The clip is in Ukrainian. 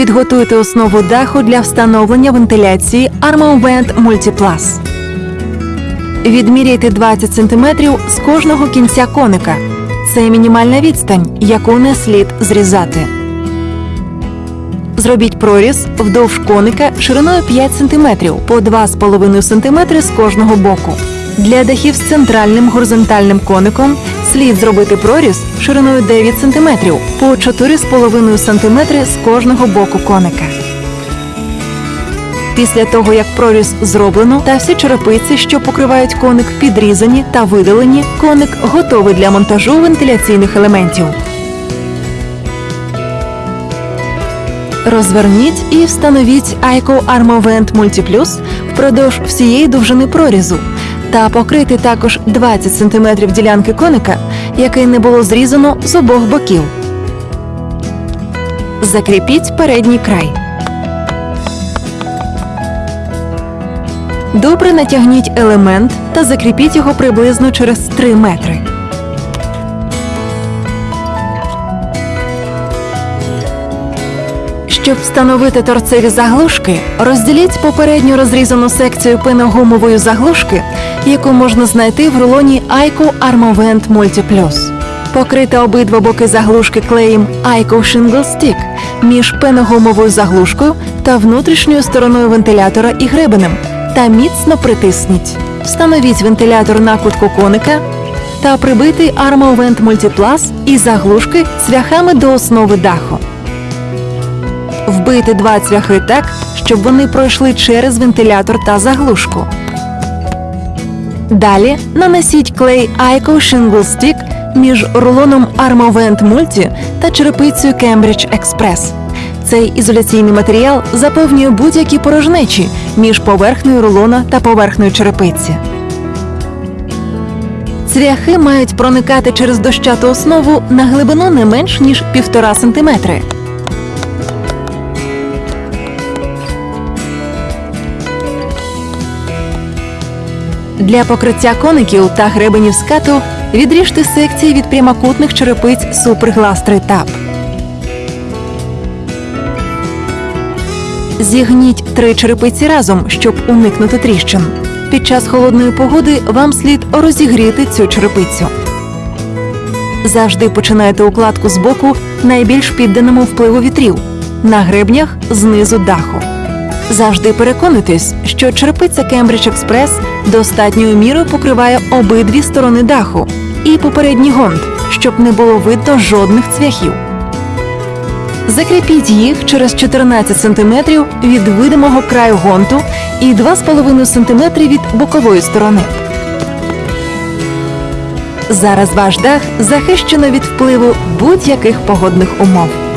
Підготуйте основу даху для встановлення вентиляції Armovent Multiplus. Відміряйте 20 см з кожного кінця коника. Це мінімальна відстань, яку не слід зрізати. Зробіть проріз вдовж коника шириною 5 см по 2,5 см з кожного боку. Для дахів з центральним горизонтальним коником слід зробити проріз шириною 9 см по 4,5 см з кожного боку коника. Після того, як проріз зроблено та всі черепиці, що покривають коник, підрізані та видалені, коник готовий для монтажу вентиляційних елементів. Розверніть і встановіть Айко Armovent Multiplus впродовж всієї довжини прорізу та покрити також 20 см ділянки коника, який не було зрізано з обох боків. Закріпіть передній край. Добре натягніть елемент та закріпіть його приблизно через 3 метри. Щоб встановити торцеві заглушки, розділіть попередньо розрізану секцію пеногумової заглушки, яку можна знайти в рулоні Aico Armovent Multi Plus. Покрити обидва боки заглушки клеєм Aico Shingle Stick між пеногумовою заглушкою та внутрішньою стороною вентилятора і гребенем та міцно притисніть. Встановіть вентилятор на кутку коника та прибити Armovent Multiplus і заглушки цвяхами до основи даху. Вбити два цвяхи так, щоб вони пройшли через вентилятор та заглушку. Далі нанесіть клей Ico Shingle Stick між рулоном Armovent Multi та черепицею Cambridge Express. Цей ізоляційний матеріал заповнює будь-які порожнечі між поверхнею рулона та поверхнею черепиці. Цвяхи мають проникати через дощату основу на глибину не менш ніж 1,5 см. Для покриття коників та гребенів скату відріжте секції від прямокутних черепиць Superglass 3 Tab. Зігніть три черепиці разом, щоб уникнути тріщин. Під час холодної погоди вам слід розігріти цю черепицю. Завжди починайте укладку з боку найбільш підданому впливу вітрів на гребнях знизу даху. Завжди переконуйтесь, що черепиця Cambridge Express достатньою мірою покриває обидві сторони даху і попередній гонт, щоб не було видно жодних цвяхів. Закріпіть їх через 14 см від видимого краю гонту і 2,5 см від бокової сторони. Зараз ваш дах захищено від впливу будь-яких погодних умов.